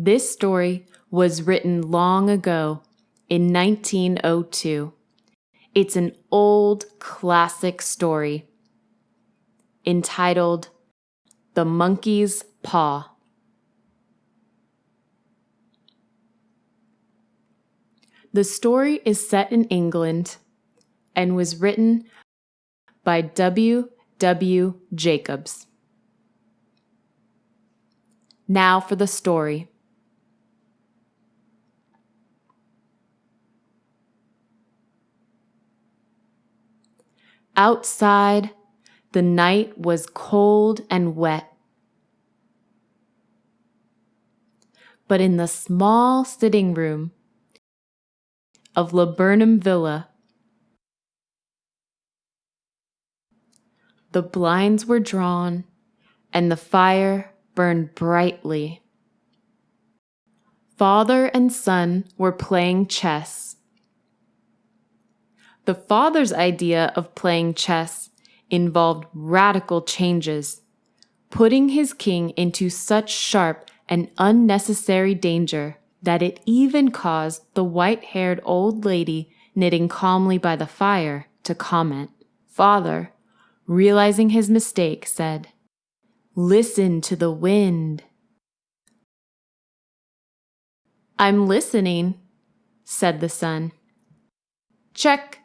This story was written long ago in 1902. It's an old classic story entitled The Monkey's Paw. The story is set in England and was written by W. W. Jacobs. Now for the story. Outside, the night was cold and wet. But in the small sitting room of Laburnum Villa, the blinds were drawn and the fire burned brightly. Father and son were playing chess. The father's idea of playing chess involved radical changes, putting his king into such sharp and unnecessary danger that it even caused the white haired old lady knitting calmly by the fire to comment. Father, realizing his mistake, said, Listen to the wind. I'm listening, said the son. Check.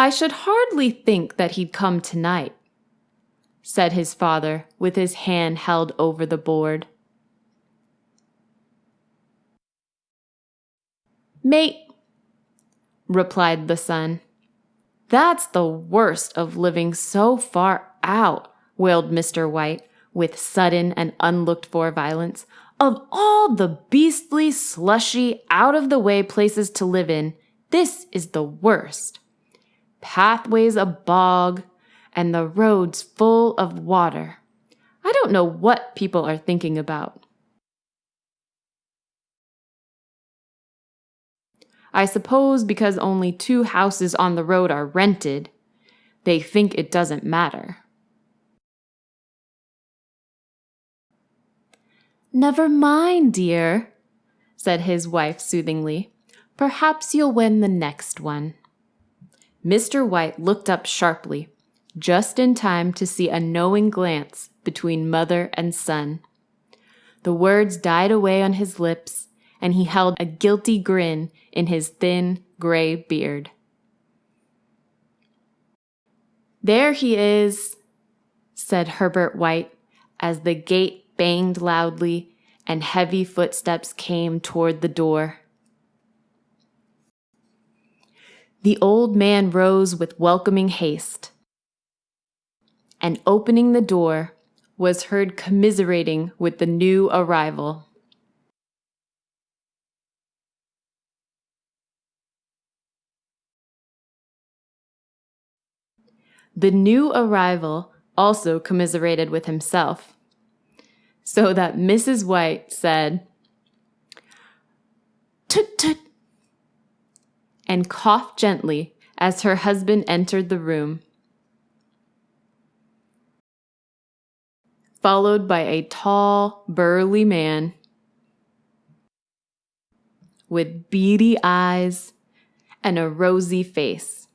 I should hardly think that he'd come tonight, said his father with his hand held over the board. Mate, replied the son. That's the worst of living so far out, wailed Mr. White with sudden and unlooked for violence. Of all the beastly, slushy, out of the way places to live in, this is the worst pathways a bog, and the roads full of water. I don't know what people are thinking about. I suppose because only two houses on the road are rented, they think it doesn't matter. Never mind, dear, said his wife soothingly. Perhaps you'll win the next one. Mr. White looked up sharply, just in time to see a knowing glance between mother and son. The words died away on his lips, and he held a guilty grin in his thin, gray beard. There he is, said Herbert White as the gate banged loudly and heavy footsteps came toward the door. The old man rose with welcoming haste, and opening the door, was heard commiserating with the new arrival. The new arrival also commiserated with himself, so that Mrs. White said, Tut tut, and coughed gently as her husband entered the room, followed by a tall, burly man with beady eyes and a rosy face.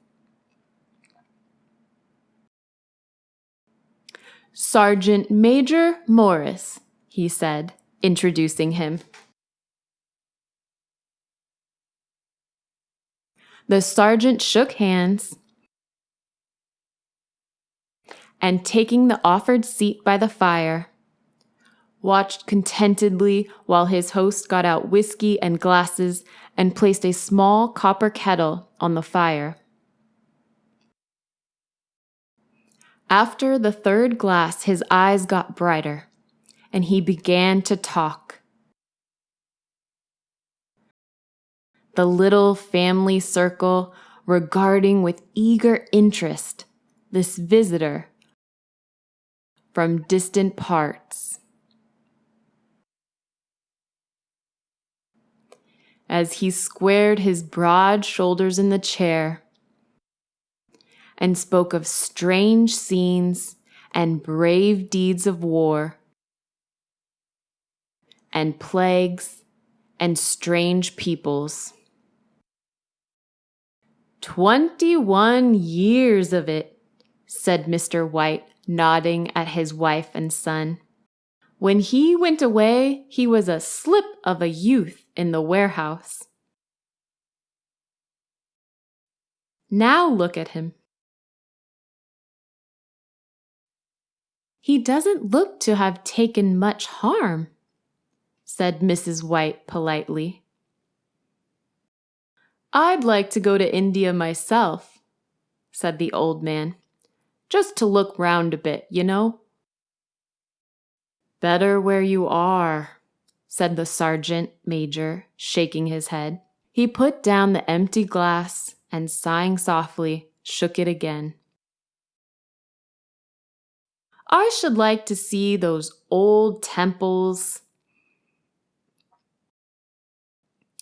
Sergeant Major Morris, he said, introducing him. The sergeant shook hands and, taking the offered seat by the fire, watched contentedly while his host got out whiskey and glasses and placed a small copper kettle on the fire. After the third glass, his eyes got brighter, and he began to talk. The little family circle regarding with eager interest this visitor from distant parts. As he squared his broad shoulders in the chair and spoke of strange scenes and brave deeds of war, and plagues and strange peoples. Twenty one years of it, said Mr. White, nodding at his wife and son. When he went away, he was a slip of a youth in the warehouse. Now look at him. He doesn't look to have taken much harm, said Mrs. White politely. I'd like to go to India myself, said the old man, just to look round a bit, you know. Better where you are, said the sergeant major, shaking his head. He put down the empty glass and, sighing softly, shook it again. I should like to see those old temples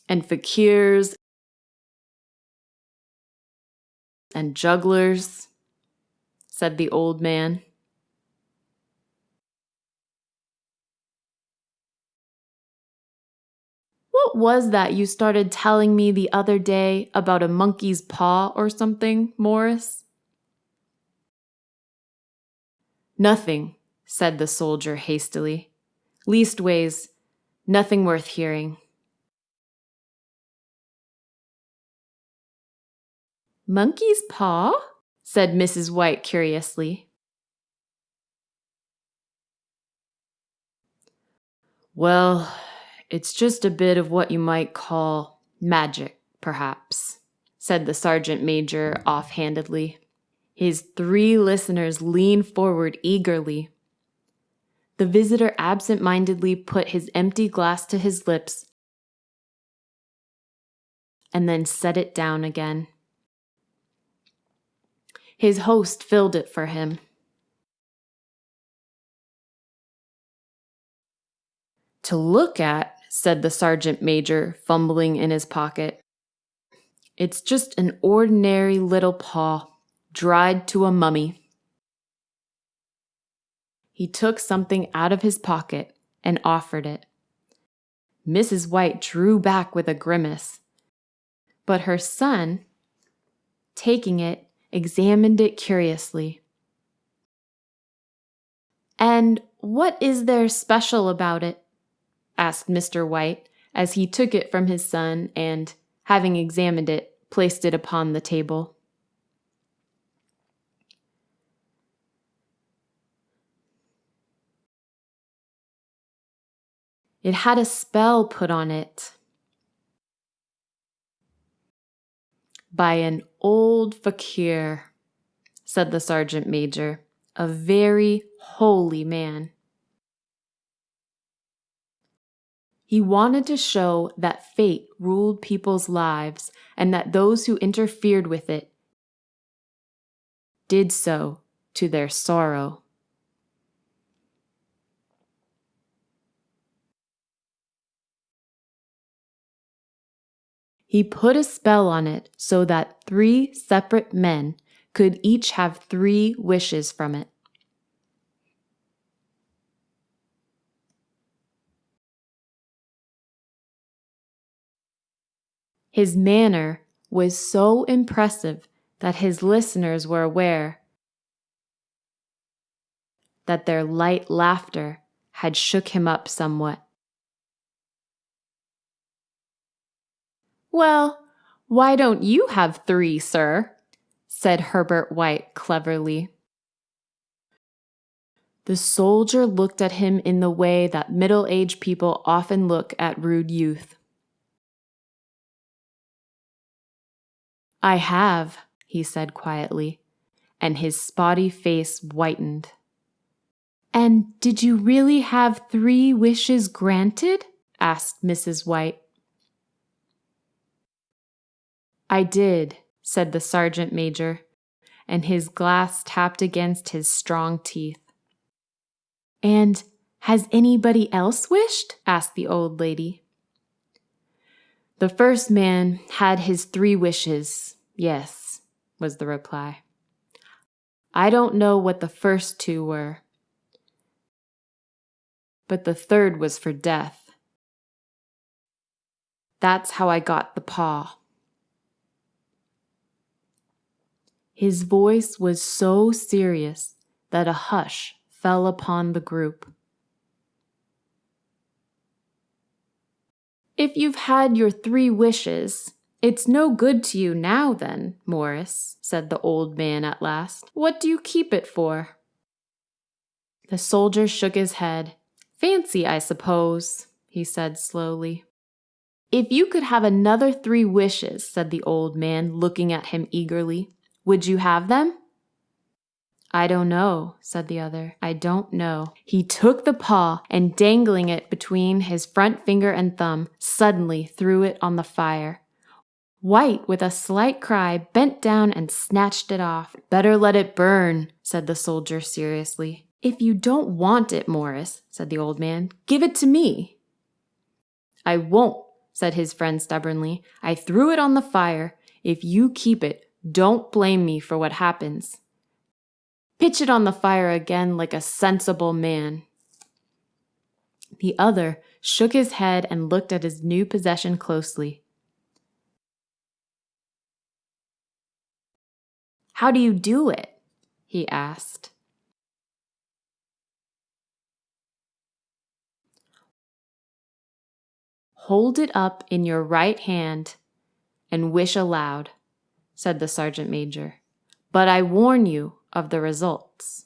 and fakirs and jugglers, said the old man. What was that you started telling me the other day about a monkey's paw or something, Morris? Nothing, said the soldier hastily. Leastways, nothing worth hearing. Monkey's paw? said Mrs. White curiously. Well, it's just a bit of what you might call magic, perhaps, said the sergeant major offhandedly. His three listeners leaned forward eagerly. The visitor absent mindedly put his empty glass to his lips and then set it down again. His host filled it for him. To look at, said the sergeant major, fumbling in his pocket. It's just an ordinary little paw, dried to a mummy. He took something out of his pocket and offered it. Mrs. White drew back with a grimace, but her son, taking it, examined it curiously. And what is there special about it? asked Mr. White as he took it from his son and, having examined it, placed it upon the table. It had a spell put on it by an old fakir, said the sergeant major, a very holy man. He wanted to show that fate ruled people's lives and that those who interfered with it did so to their sorrow. He put a spell on it so that three separate men could each have three wishes from it. His manner was so impressive that his listeners were aware that their light laughter had shook him up somewhat. Well, why don't you have three, sir? said Herbert White cleverly. The soldier looked at him in the way that middle aged people often look at rude youth. I have, he said quietly, and his spotty face whitened. And did you really have three wishes granted? asked Mrs. White. I did, said the sergeant major, and his glass tapped against his strong teeth. And has anybody else wished? asked the old lady. The first man had his three wishes, yes, was the reply. I don't know what the first two were, but the third was for death, That's how I got the paw. His voice was so serious that a hush fell upon the group. If you've had your three wishes, it's no good to you now, then, Morris, said the old man at last. What do you keep it for? The soldier shook his head. Fancy, I suppose, he said slowly. If you could have another three wishes, said the old man, looking at him eagerly, would you have them? I don't know, said the other. I don't know. He took the paw and, dangling it between his front finger and thumb, suddenly threw it on the fire. White, with a slight cry, bent down and snatched it off. Better let it burn, said the soldier seriously. If you don't want it, Morris, said the old man, give it to me. I won't, said his friend stubbornly. I threw it on the fire. If you keep it, don't blame me for what happens. Pitch it on the fire again like a sensible man. The other shook his head and looked at his new possession closely. How do you do it? he asked. Hold it up in your right hand and wish aloud, said the sergeant major. But I warn you of the results.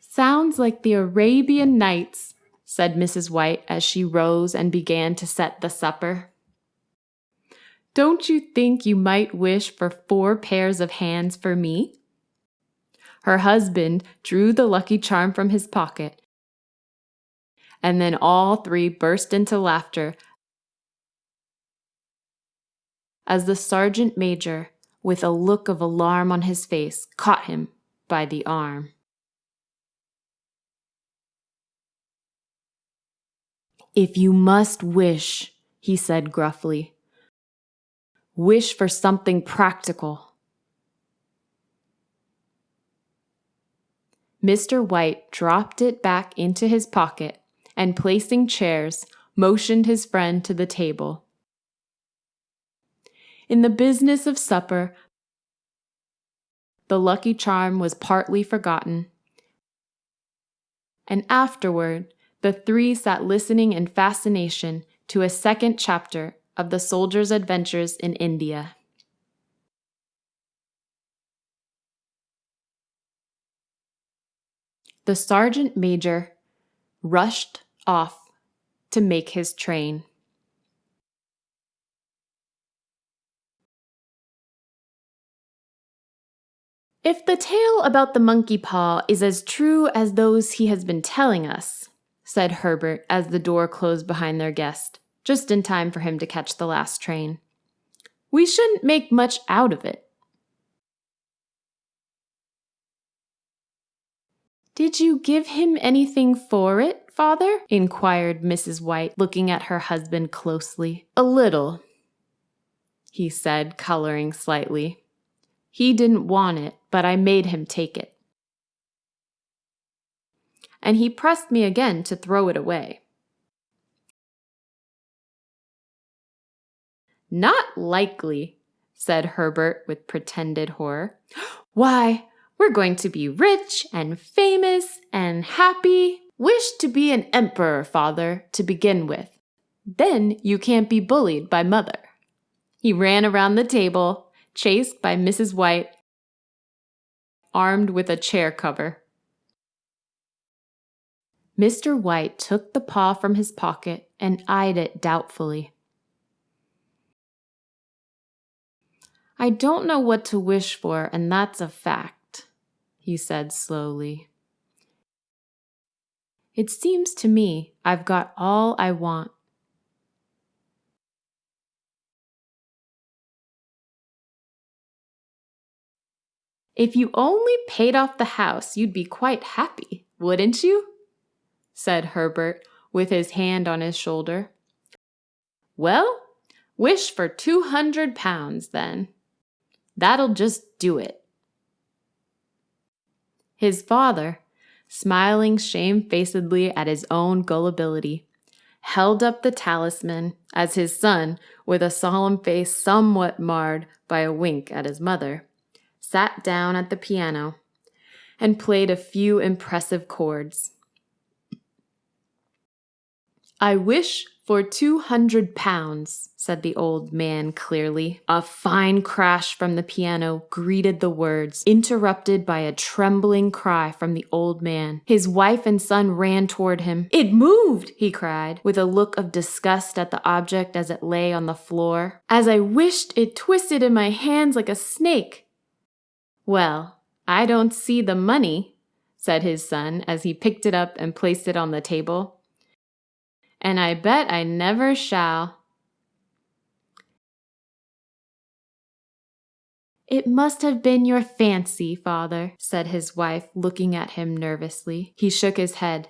Sounds like the Arabian Nights, said Mrs. White as she rose and began to set the supper. Don't you think you might wish for four pairs of hands for me? Her husband drew the lucky charm from his pocket. And then all three burst into laughter as the sergeant major, with a look of alarm on his face, caught him by the arm. If you must wish, he said gruffly, wish for something practical. Mr. White dropped it back into his pocket and, placing chairs, motioned his friend to the table. In the business of supper, the lucky charm was partly forgotten, and afterward the three sat listening in fascination to a second chapter of the soldier's adventures in India. the sergeant major rushed off to make his train. If the tale about the monkey paw is as true as those he has been telling us, said Herbert as the door closed behind their guest, just in time for him to catch the last train, we shouldn't make much out of it. Did you give him anything for it, father? inquired Mrs. White, looking at her husband closely. A little, he said, coloring slightly. He didn't want it, but I made him take it. And he pressed me again to throw it away. Not likely, said Herbert with pretended horror. Why, we're going to be rich and famous and happy. Wish to be an emperor, father, to begin with. Then you can't be bullied by mother. He ran around the table, chased by Mrs. White, armed with a chair cover. Mr. White took the paw from his pocket and eyed it doubtfully. I don't know what to wish for, and that's a fact he said slowly. It seems to me I've got all I want. If you only paid off the house, you'd be quite happy, wouldn't you? said Herbert, with his hand on his shoulder. Well, wish for two hundred pounds, then. That'll just do it. His father, smiling shamefacedly at his own gullibility, held up the talisman as his son, with a solemn face somewhat marred by a wink at his mother, sat down at the piano and played a few impressive chords. I wish for two hundred pounds, said the old man clearly. A fine crash from the piano greeted the words, interrupted by a trembling cry from the old man. His wife and son ran toward him. It moved, he cried, with a look of disgust at the object as it lay on the floor. As I wished it twisted in my hands like a snake. Well, I don't see the money, said his son as he picked it up and placed it on the table and I bet I never shall. It must have been your fancy, father, said his wife, looking at him nervously. He shook his head.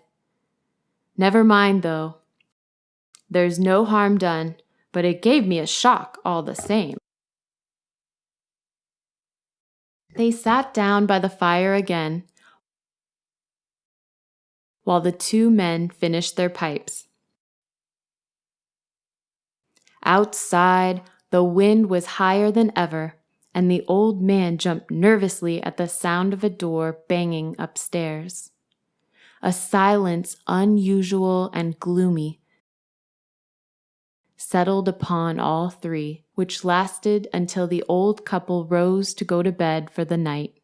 Never mind, though. There's no harm done, but it gave me a shock all the same. They sat down by the fire again while the two men finished their pipes. Outside, the wind was higher than ever, and the old man jumped nervously at the sound of a door banging upstairs. A silence unusual and gloomy settled upon all three, which lasted until the old couple rose to go to bed for the night.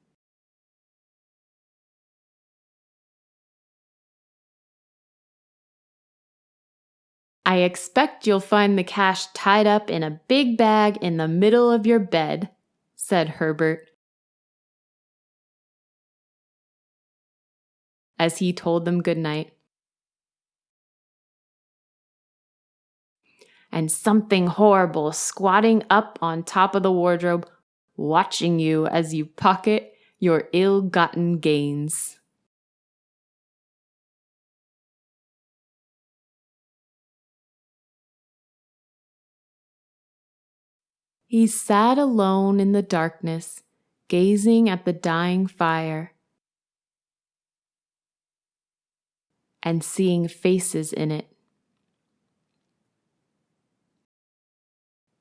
I expect you'll find the cash tied up in a big bag in the middle of your bed, said Herbert. As he told them good night. And something horrible squatting up on top of the wardrobe, watching you as you pocket your ill gotten gains. He sat alone in the darkness, gazing at the dying fire and seeing faces in it.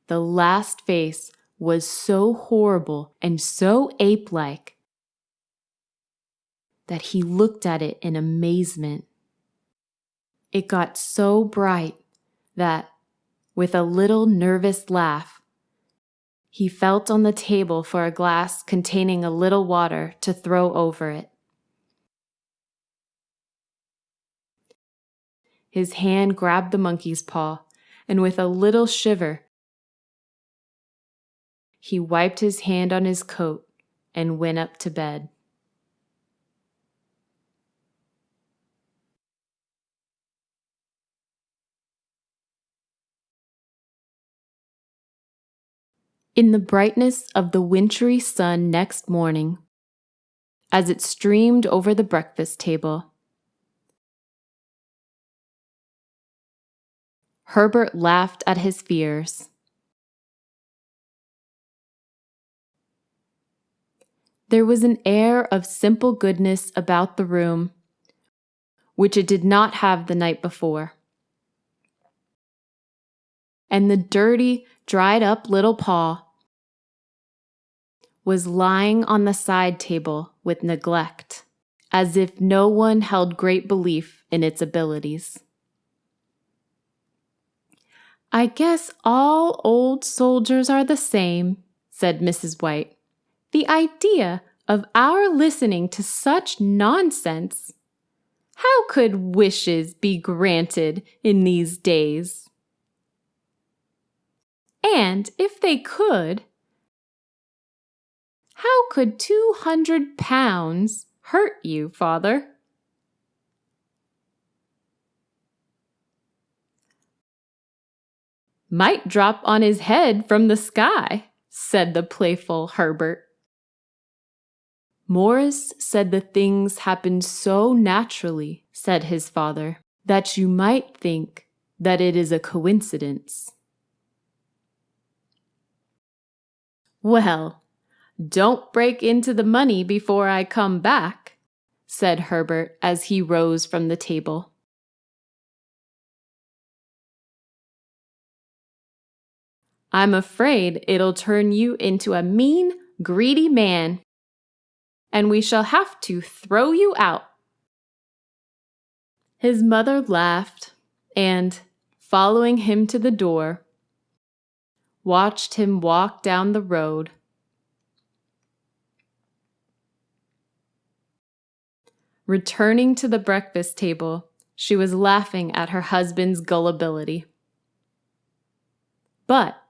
The last face was so horrible and so ape like that he looked at it in amazement. It got so bright that, with a little nervous laugh, he felt on the table for a glass containing a little water to throw over it. His hand grabbed the monkey's paw, and with a little shiver, he wiped his hand on his coat and went up to bed. In the brightness of the wintry sun next morning, as it streamed over the breakfast table, Herbert laughed at his fears. There was an air of simple goodness about the room, which it did not have the night before. And the dirty, dried up little paw was lying on the side table with neglect, as if no one held great belief in its abilities. I guess all old soldiers are the same, said Mrs. White. The idea of our listening to such nonsense. How could wishes be granted in these days? And if they could, how could two hundred pounds hurt you, father? Might drop on his head from the sky, said the playful Herbert. Morris said the things happened so naturally, said his father, that you might think that it is a coincidence. Well, don't break into the money before I come back, said Herbert as he rose from the table. I'm afraid it'll turn you into a mean, greedy man, and we shall have to throw you out. His mother laughed and, following him to the door, watched him walk down the road. Returning to the breakfast table, she was laughing at her husband's gullibility. But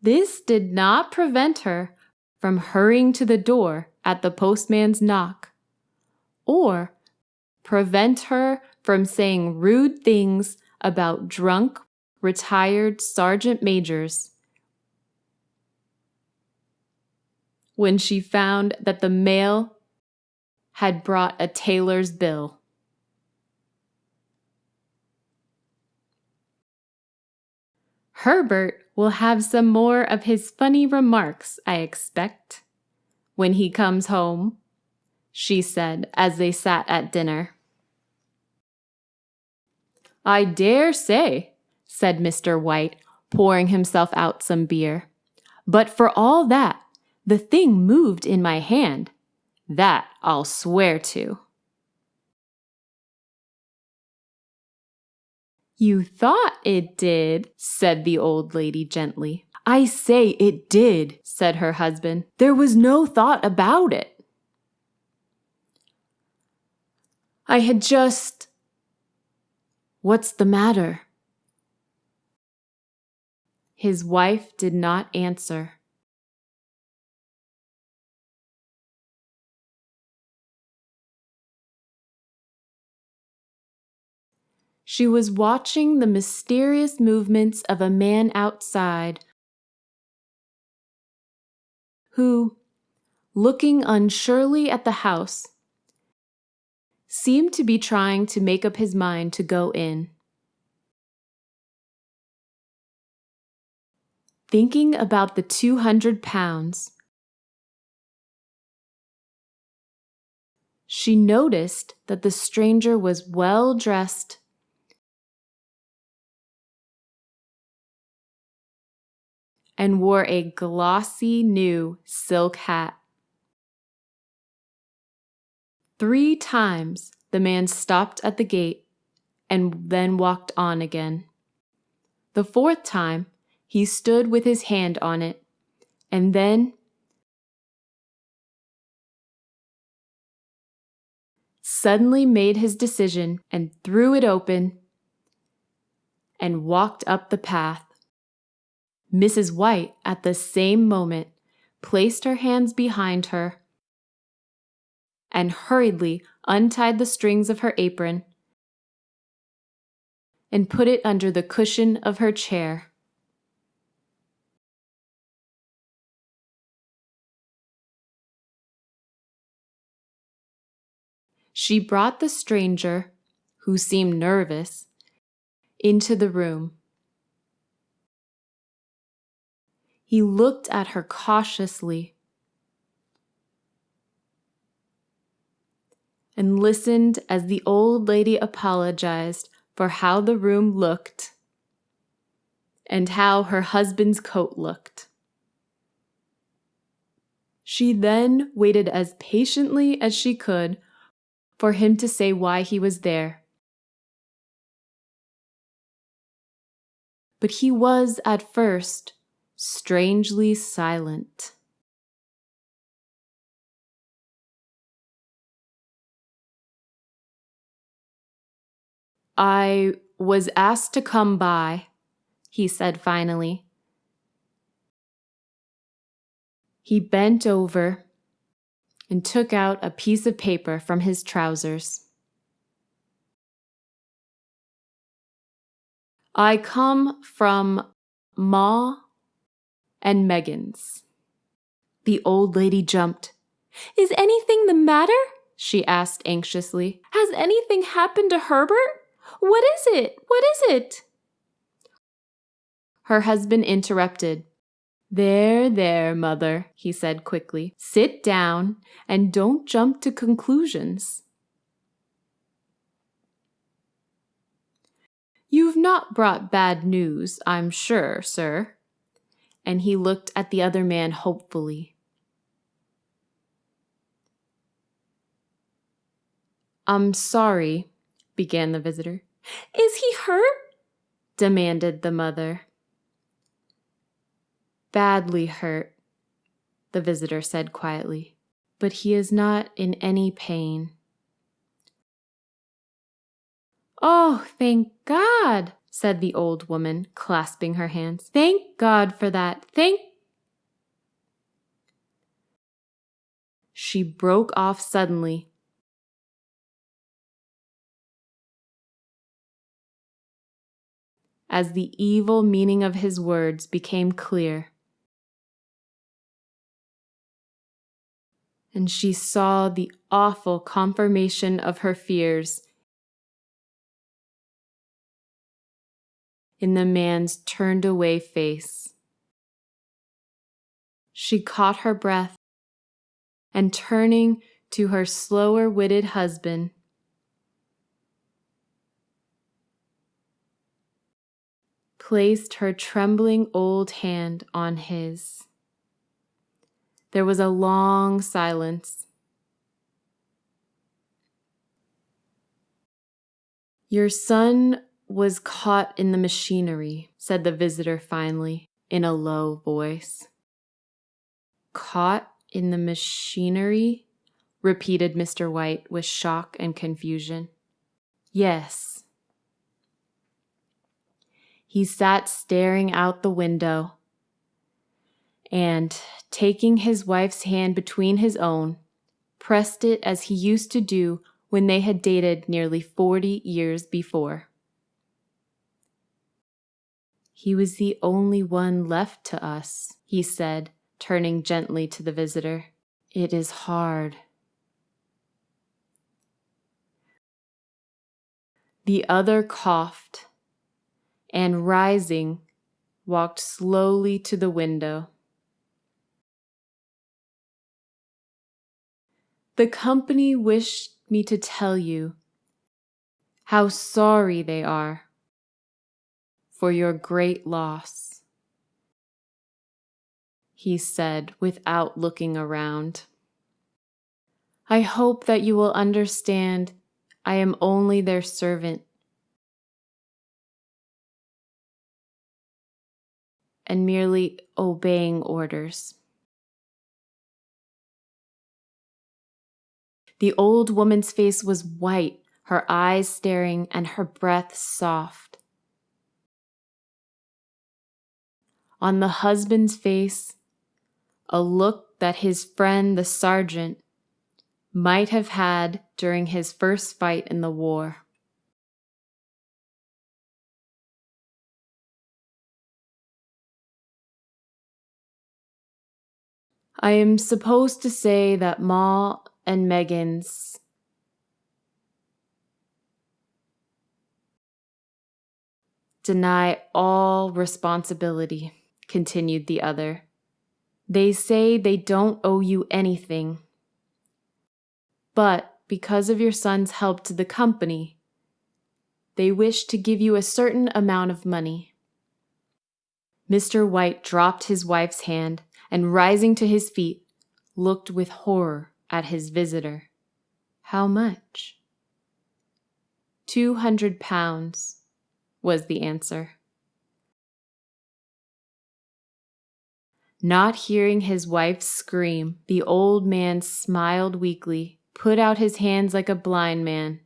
this did not prevent her from hurrying to the door at the postman's knock, or prevent her from saying rude things about drunk, retired sergeant majors when she found that the mail had brought a tailor's bill. Herbert will have some more of his funny remarks, I expect, when he comes home, she said as they sat at dinner. I dare say, said Mr. White, pouring himself out some beer. But for all that, the thing moved in my hand. That I'll swear to. You thought it did, said the old lady gently. I say it did, said her husband. There was no thought about it. I had just. What's the matter? His wife did not answer. She was watching the mysterious movements of a man outside who, looking unsurely at the house, seemed to be trying to make up his mind to go in. Thinking about the 200 pounds, she noticed that the stranger was well dressed and wore a glossy new silk hat. Three times the man stopped at the gate and then walked on again. The fourth time he stood with his hand on it, and then suddenly made his decision and threw it open and walked up the path. Mrs. White, at the same moment, placed her hands behind her and hurriedly untied the strings of her apron and put it under the cushion of her chair. She brought the stranger, who seemed nervous, into the room. He looked at her cautiously and listened as the old lady apologized for how the room looked and how her husband's coat looked. She then waited as patiently as she could for him to say why he was there. But he was at first strangely silent. I was asked to come by, he said finally. He bent over and took out a piece of paper from his trousers. I come from Maw and Meggins. The old lady jumped. Is anything the matter? she asked anxiously. Has anything happened to Herbert? What is it? What is it? Her husband interrupted. There, there, mother, he said quickly. Sit down and don't jump to conclusions. You've not brought bad news, I'm sure, sir, and he looked at the other man hopefully. I'm sorry, began the visitor. Is he hurt? demanded the mother. Badly hurt, the visitor said quietly, but he is not in any pain. Oh, thank God, said the old woman, clasping her hands. Thank God for that. Thank. She broke off suddenly. As the evil meaning of his words became clear. And she saw the awful confirmation of her fears in the man's turned away face. She caught her breath and turning to her slower witted husband, placed her trembling old hand on his. There was a long silence. Your son was caught in the machinery, said the visitor finally, in a low voice. Caught in the machinery? repeated Mr. White with shock and confusion. Yes. He sat staring out the window and, taking his wife's hand between his own, pressed it as he used to do when they had dated nearly forty years before. He was the only one left to us, he said, turning gently to the visitor. It is hard. The other coughed and, rising, walked slowly to the window. The company wished me to tell you how sorry they are for your great loss. He said without looking around. I hope that you will understand I am only their servant. And merely obeying orders. The old woman's face was white, her eyes staring, and her breath soft. On the husband's face a look that his friend the sergeant might have had during his first fight in the war. I am supposed to say that Maw and Meggins deny all responsibility continued the other. They say they don't owe you anything. But because of your son's help to the company, they wish to give you a certain amount of money. Mr. White dropped his wife's hand and, rising to his feet, looked with horror at his visitor. How much? Two hundred pounds, was the answer. Not hearing his wife scream, the old man smiled weakly, put out his hands like a blind man,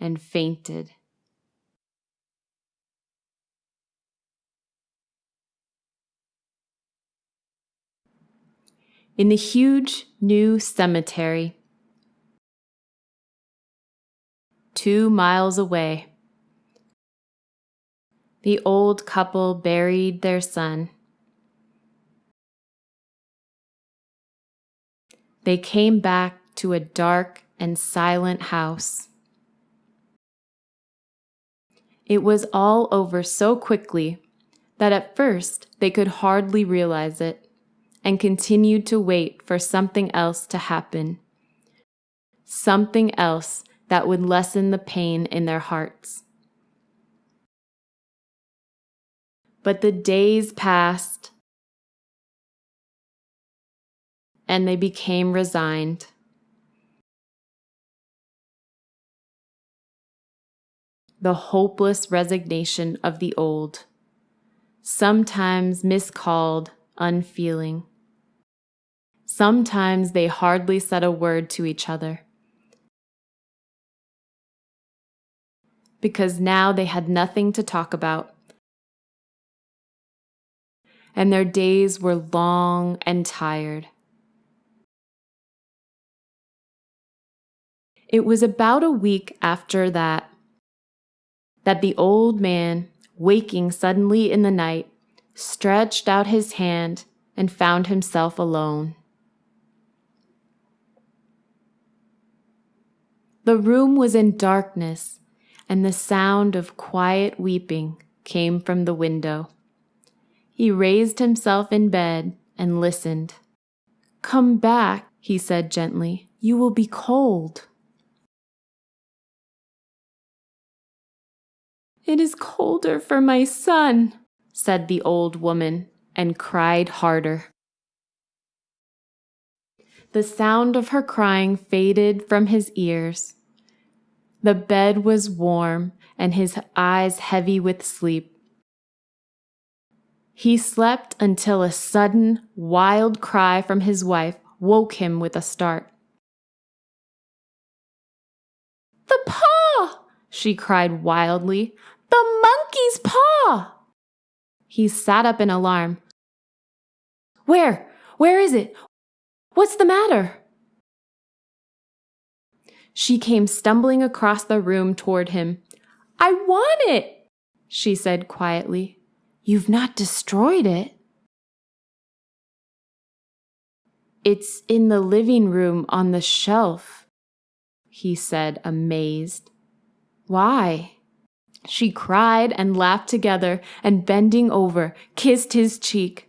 and fainted. In the huge new cemetery, two miles away, the old couple buried their son. They came back to a dark and silent house. It was all over so quickly that at first they could hardly realize it and continued to wait for something else to happen. Something else that would lessen the pain in their hearts. But the days passed, and they became resigned. The hopeless resignation of the old, sometimes miscalled unfeeling. Sometimes they hardly said a word to each other. Because now they had nothing to talk about and their days were long and tired. It was about a week after that that the old man, waking suddenly in the night, stretched out his hand and found himself alone. The room was in darkness, and the sound of quiet weeping came from the window. He raised himself in bed and listened. Come back, he said gently. You will be cold. It is colder for my son, said the old woman, and cried harder. The sound of her crying faded from his ears. The bed was warm and his eyes heavy with sleep. He slept until a sudden, wild cry from his wife woke him with a start. The paw! she cried wildly. The monkey's paw! He sat up in alarm. Where? Where is it? What's the matter? She came stumbling across the room toward him. I want it, she said quietly. You've not destroyed it. It's in the living room on the shelf, he said, amazed. Why? She cried and laughed together and bending over, kissed his cheek.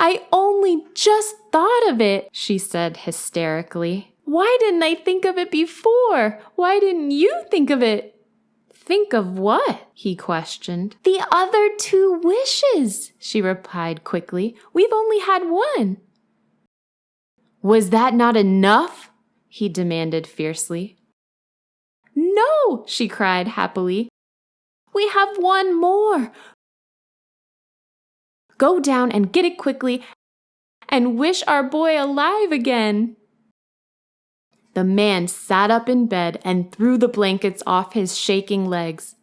I only just thought of it, she said hysterically. Why didn't I think of it before? Why didn't you think of it? Think of what? he questioned. The other two wishes, she replied quickly. We've only had one. Was that not enough? he demanded fiercely. No, she cried happily. We have one more. Go down and get it quickly and wish our boy alive again. The man sat up in bed and threw the blankets off his shaking legs.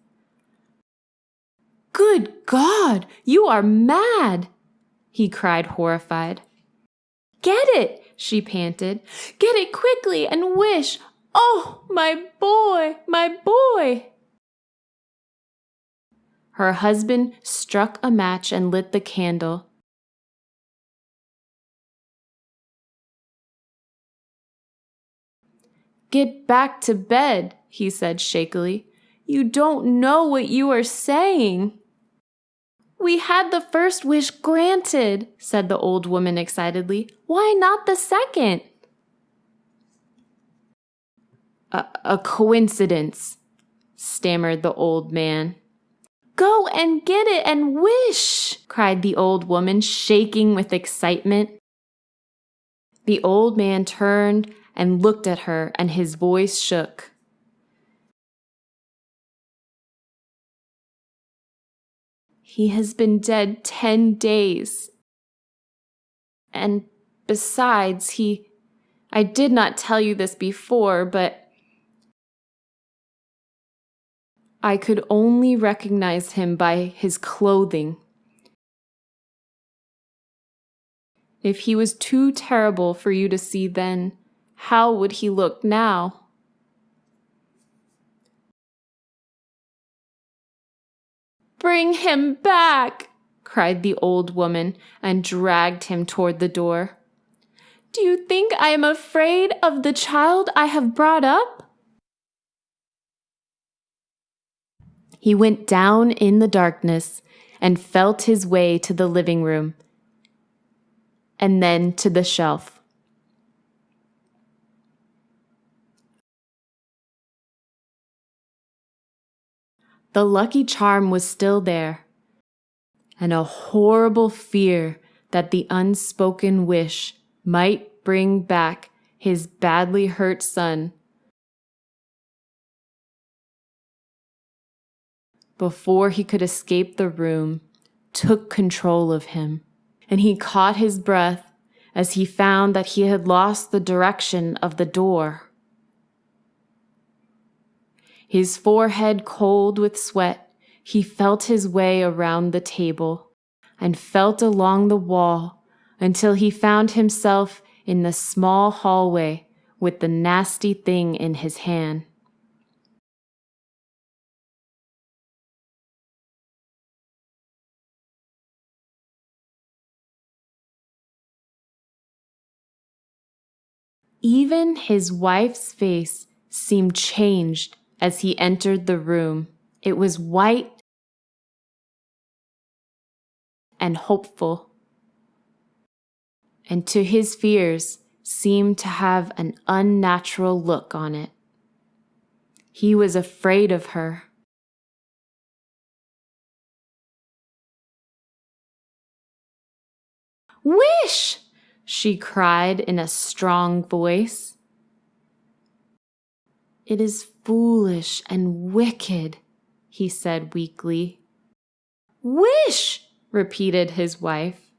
Good God, you are mad! he cried, horrified. Get it, she panted. Get it quickly and wish. Oh, my boy, my boy! Her husband struck a match and lit the candle. Get back to bed, he said shakily. You don't know what you are saying. We had the first wish granted, said the old woman excitedly. Why not the second? A, a coincidence, stammered the old man. Go and get it and wish, cried the old woman, shaking with excitement. The old man turned and looked at her, and his voice shook. He has been dead ten days. And besides, he. I did not tell you this before, but I could only recognize him by his clothing. If he was too terrible for you to see then, how would he look now? Bring him back, cried the old woman and dragged him toward the door. Do you think I am afraid of the child I have brought up? He went down in the darkness and felt his way to the living room and then to the shelf. The lucky charm was still there, and a horrible fear that the unspoken wish might bring back his badly hurt son. Before he could escape the room, took control of him, and he caught his breath as he found that he had lost the direction of the door. His forehead cold with sweat, he felt his way around the table and felt along the wall until he found himself in the small hallway with the nasty thing in his hand. Even his wife's face seemed changed as he entered the room. It was white and hopeful, and to his fears seemed to have an unnatural look on it. He was afraid of her. Wish! She cried in a strong voice. It is foolish and wicked, he said weakly. Wish, repeated his wife.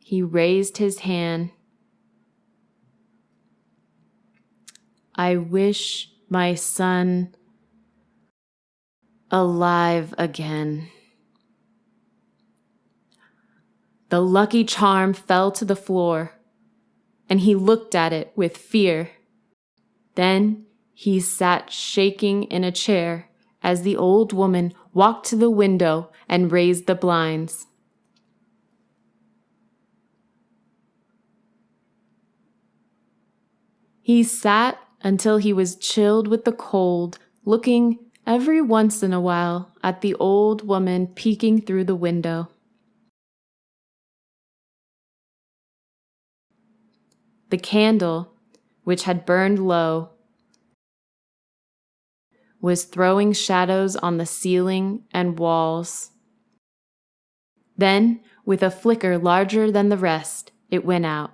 He raised his hand. I wish my son alive again. The lucky charm fell to the floor, and he looked at it with fear. Then he sat shaking in a chair as the old woman walked to the window and raised the blinds. He sat until he was chilled with the cold, looking every once in a while at the old woman peeking through the window. The candle, which had burned low, was throwing shadows on the ceiling and walls. Then, with a flicker larger than the rest, it went out.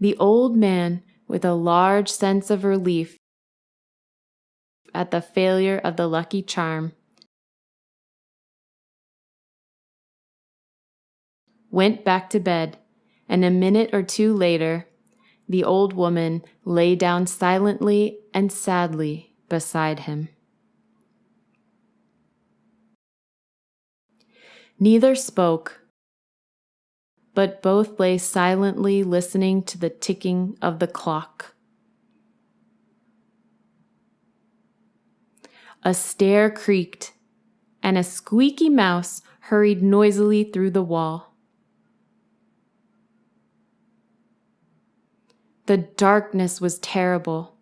The old man, with a large sense of relief at the failure of the lucky charm, went back to bed and a minute or two later, the old woman lay down silently and sadly beside him. Neither spoke, but both lay silently listening to the ticking of the clock. A stair creaked, and a squeaky mouse hurried noisily through the wall. The darkness was terrible,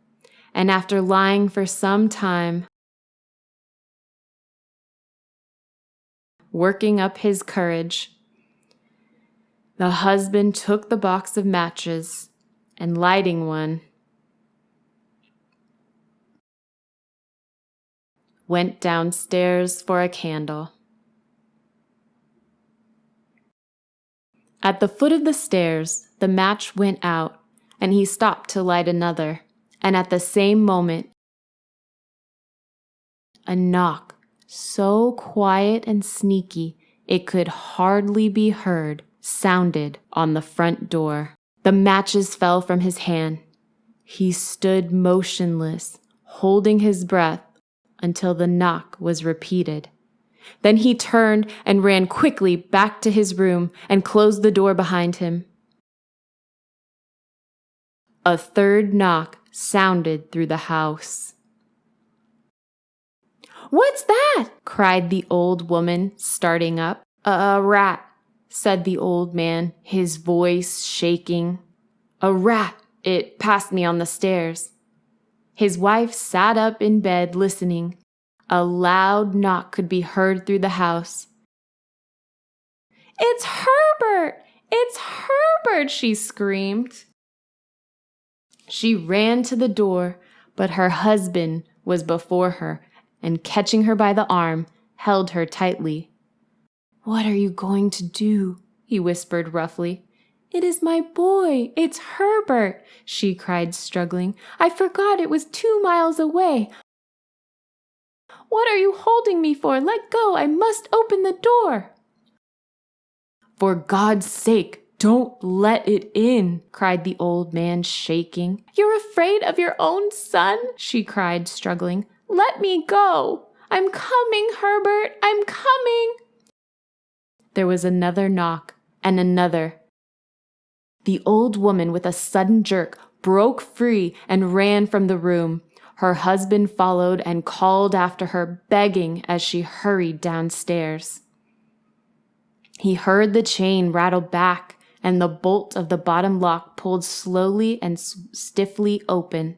and after lying for some time, working up his courage, the husband took the box of matches and lighting one, went downstairs for a candle. At the foot of the stairs, the match went out and he stopped to light another. And at the same moment, a knock, so quiet and sneaky it could hardly be heard, sounded on the front door. The matches fell from his hand. He stood motionless, holding his breath until the knock was repeated. Then he turned and ran quickly back to his room and closed the door behind him. A third knock sounded through the house. What's that? cried the old woman, starting up. A rat, said the old man, his voice shaking. A rat. It passed me on the stairs. His wife sat up in bed listening. A loud knock could be heard through the house. It's Herbert! It's Herbert! she screamed. She ran to the door, but her husband was before her, and catching her by the arm, held her tightly. What are you going to do? he whispered roughly. It is my boy. It's Herbert, she cried, struggling. I forgot it was two miles away. What are you holding me for? Let go. I must open the door. For God's sake, don't let it in, cried the old man, shaking. You're afraid of your own son? she cried, struggling. Let me go. I'm coming, Herbert. I'm coming. There was another knock and another. The old woman, with a sudden jerk, broke free and ran from the room. Her husband followed and called after her, begging as she hurried downstairs. He heard the chain rattle back and the bolt of the bottom lock pulled slowly and stiffly open.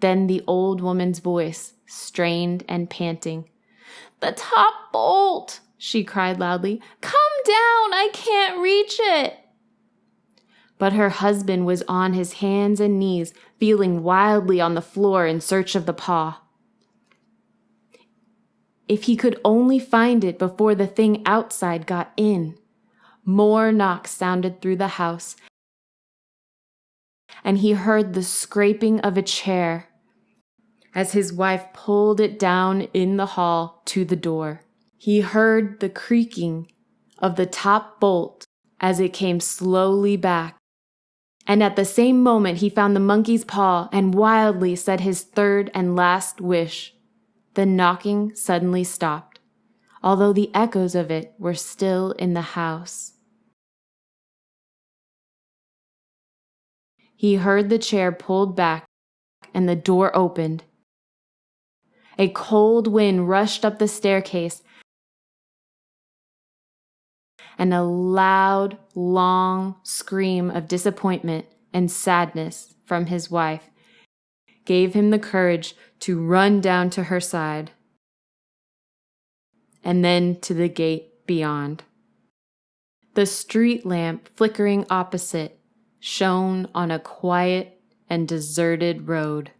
Then the old woman's voice, strained and panting. The top bolt, she cried loudly. Come down, I can't reach it. But her husband was on his hands and knees, feeling wildly on the floor in search of the paw. If he could only find it before the thing outside got in. More knocks sounded through the house, and he heard the scraping of a chair as his wife pulled it down in the hall to the door. He heard the creaking of the top bolt as it came slowly back. And at the same moment, he found the monkey's paw and wildly said his third and last wish. The knocking suddenly stopped, although the echoes of it were still in the house. He heard the chair pulled back and the door opened. A cold wind rushed up the staircase, and a loud, long scream of disappointment and sadness from his wife gave him the courage to run down to her side and then to the gate beyond. The street lamp flickering opposite shone on a quiet and deserted road.